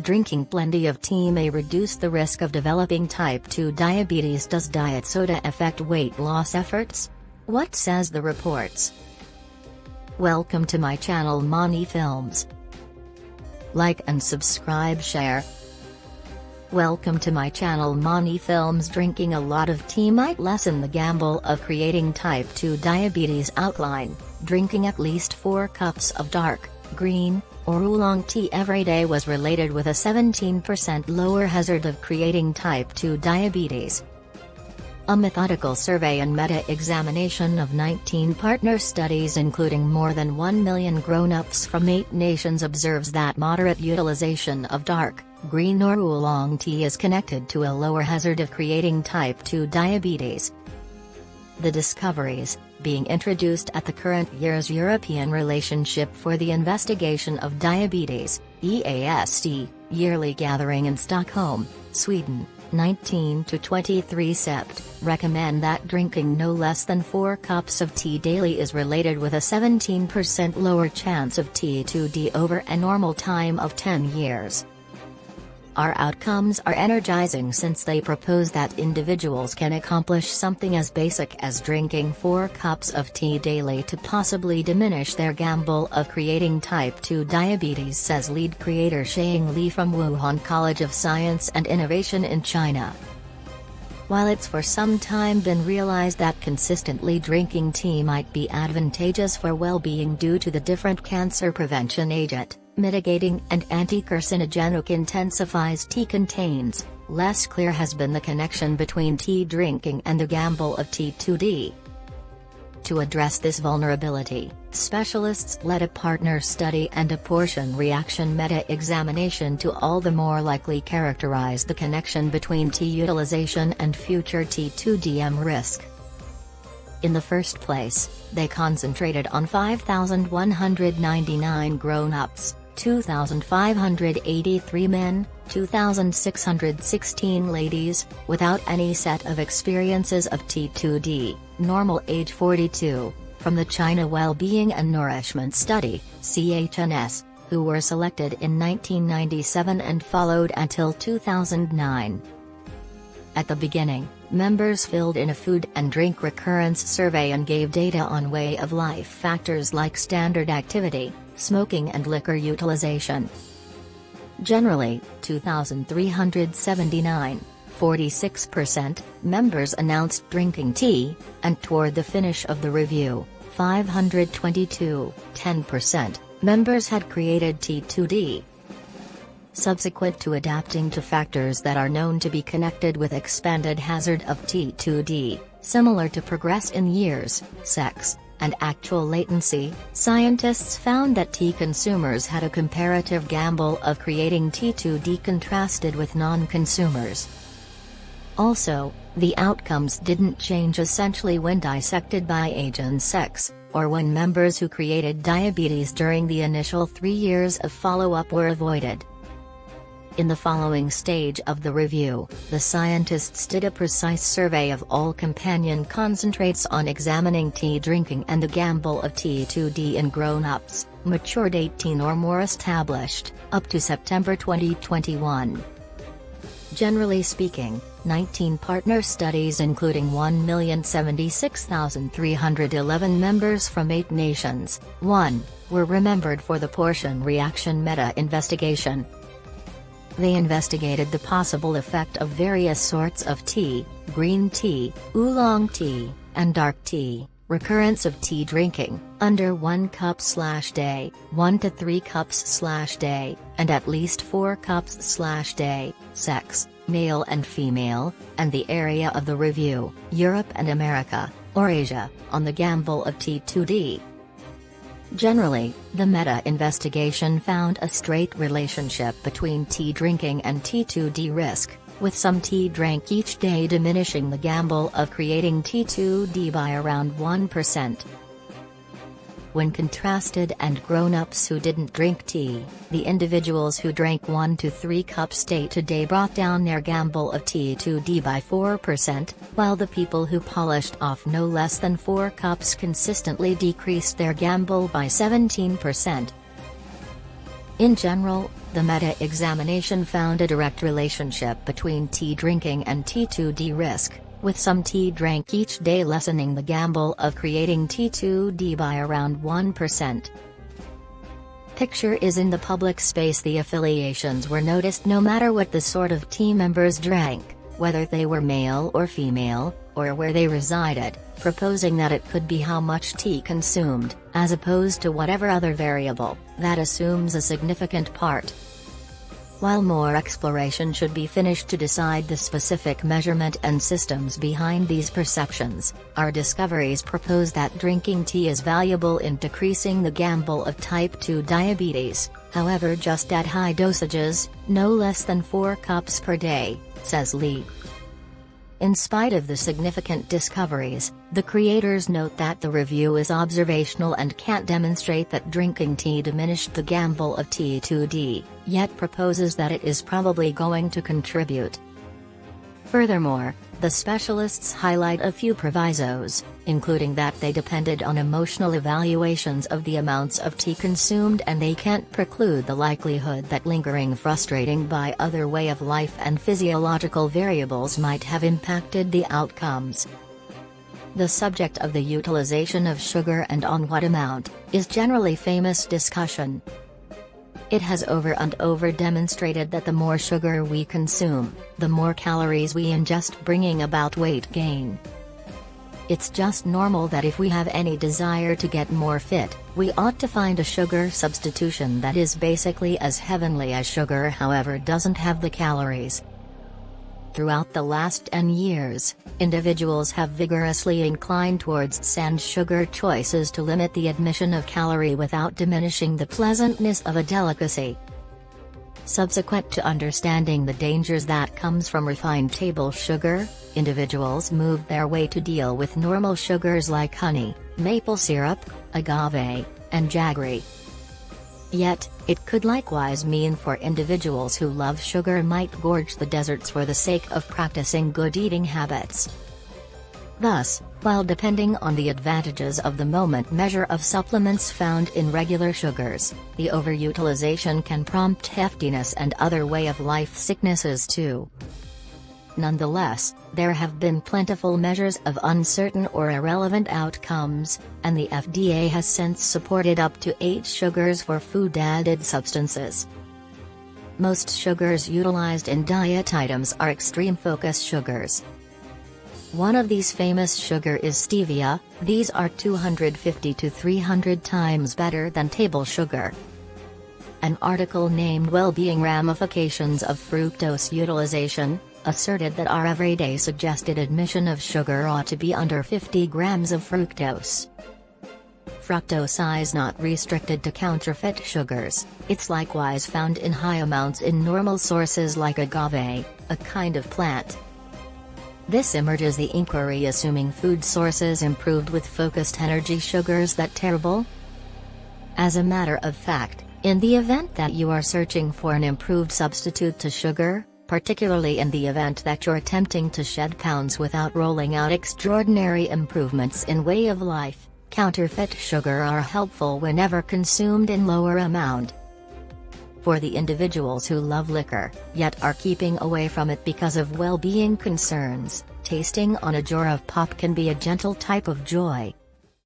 Drinking plenty of tea may reduce the risk of developing type 2 diabetes. Does diet soda affect weight loss efforts? What says the reports? Welcome to my channel Mani Films. Like and subscribe share. Welcome to my channel Mani Films Drinking a lot of tea might lessen the gamble of creating type 2 diabetes outline, drinking at least 4 cups of dark, green, or oolong tea every day was related with a 17% lower hazard of creating type 2 diabetes. A methodical survey and meta-examination of 19 partner studies including more than 1 million grown-ups from 8 nations observes that moderate utilization of dark, green or oolong tea is connected to a lower hazard of creating type 2 diabetes. The discoveries, being introduced at the current year's European Relationship for the Investigation of Diabetes, EASD, yearly gathering in Stockholm, Sweden, 19 to 23 Sept, recommend that drinking no less than 4 cups of tea daily is related with a 17% lower chance of T2D over a normal time of 10 years. Our outcomes are energizing since they propose that individuals can accomplish something as basic as drinking 4 cups of tea daily to possibly diminish their gamble of creating type 2 diabetes says lead creator Xiang Li from Wuhan College of Science and Innovation in China. While it's for some time been realized that consistently drinking tea might be advantageous for well-being due to the different cancer prevention agent, mitigating and anti-carcinogenic intensifies tea contains, less clear has been the connection between tea drinking and the gamble of T2D. To address this vulnerability, specialists led a partner study and a portion reaction meta-examination to all the more likely characterize the connection between tea utilization and future T2DM risk. In the first place, they concentrated on 5,199 grown-ups, 2,583 men, 2,616 ladies, without any set of experiences of T2D, normal age 42, from the China Well-Being and Nourishment Study, CHNS, who were selected in 1997 and followed until 2009. At the beginning, members filled in a food and drink recurrence survey and gave data on way of life factors like standard activity, smoking and liquor utilization. Generally, 2,379, 46%, members announced drinking tea, and toward the finish of the review, 522, 10%, members had created T2D. Subsequent to adapting to factors that are known to be connected with expanded hazard of T2D, similar to progress in years, sex, and actual latency, scientists found that tea consumers had a comparative gamble of creating T2D contrasted with non-consumers. Also, the outcomes didn't change essentially when dissected by age and sex, or when members who created diabetes during the initial three years of follow-up were avoided. In the following stage of the review, the scientists did a precise survey of all companion concentrates on examining tea drinking and the gamble of T2D in grown-ups, matured 18 or more established, up to September 2021. Generally speaking, 19 partner studies including 1,076,311 members from 8 nations, 1, were remembered for the portion reaction meta-investigation, they investigated the possible effect of various sorts of tea, green tea, oolong tea, and dark tea, recurrence of tea drinking, under 1 cup slash day, 1 to 3 cups slash day, and at least 4 cups slash day, sex, male and female, and the area of the review, Europe and America, or Asia, on the gamble of T2D. Generally, the meta-investigation found a straight relationship between tea drinking and T2D risk, with some tea drank each day diminishing the gamble of creating T2D by around 1%. When contrasted and grown-ups who didn't drink tea, the individuals who drank 1 to 3 cups day to day brought down their gamble of T2D by 4%, while the people who polished off no less than 4 cups consistently decreased their gamble by 17%. In general, the meta-examination found a direct relationship between tea drinking and T2D risk, with some tea drank each day lessening the gamble of creating T2D by around 1%. Picture is in the public space the affiliations were noticed no matter what the sort of tea members drank, whether they were male or female, or where they resided, proposing that it could be how much tea consumed, as opposed to whatever other variable, that assumes a significant part. While more exploration should be finished to decide the specific measurement and systems behind these perceptions, our discoveries propose that drinking tea is valuable in decreasing the gamble of type 2 diabetes, however just at high dosages, no less than 4 cups per day, says Li. In spite of the significant discoveries, the creators note that the review is observational and can't demonstrate that drinking tea diminished the gamble of T2D, yet proposes that it is probably going to contribute. Furthermore, the specialists highlight a few provisos, including that they depended on emotional evaluations of the amounts of tea consumed and they can't preclude the likelihood that lingering frustrating by other way of life and physiological variables might have impacted the outcomes. The subject of the utilization of sugar and on what amount, is generally famous discussion, it has over and over demonstrated that the more sugar we consume, the more calories we ingest bringing about weight gain. It's just normal that if we have any desire to get more fit, we ought to find a sugar substitution that is basically as heavenly as sugar however doesn't have the calories. Throughout the last N years, individuals have vigorously inclined towards sans sugar choices to limit the admission of calorie without diminishing the pleasantness of a delicacy. Subsequent to understanding the dangers that comes from refined table sugar, individuals moved their way to deal with normal sugars like honey, maple syrup, agave, and jaggery. Yet, it could likewise mean for individuals who love sugar might gorge the deserts for the sake of practicing good eating habits. Thus, while depending on the advantages of the moment measure of supplements found in regular sugars, the overutilization can prompt heftiness and other way of life sicknesses too. Nonetheless, there have been plentiful measures of uncertain or irrelevant outcomes, and the FDA has since supported up to 8 sugars for food-added substances. Most sugars utilized in diet items are extreme focus sugars. One of these famous sugar is stevia, these are 250 to 300 times better than table sugar. An article named Well-Being Ramifications of Fructose Utilization, asserted that our everyday suggested admission of sugar ought to be under 50 grams of fructose. Fructose is not restricted to counterfeit sugars, it's likewise found in high amounts in normal sources like agave, a kind of plant. This emerges the inquiry assuming food sources improved with focused energy sugars that terrible? As a matter of fact, in the event that you are searching for an improved substitute to sugar, particularly in the event that you're attempting to shed pounds without rolling out extraordinary improvements in way of life. Counterfeit sugar are helpful whenever consumed in lower amount. For the individuals who love liquor, yet are keeping away from it because of well-being concerns, tasting on a jar of pop can be a gentle type of joy.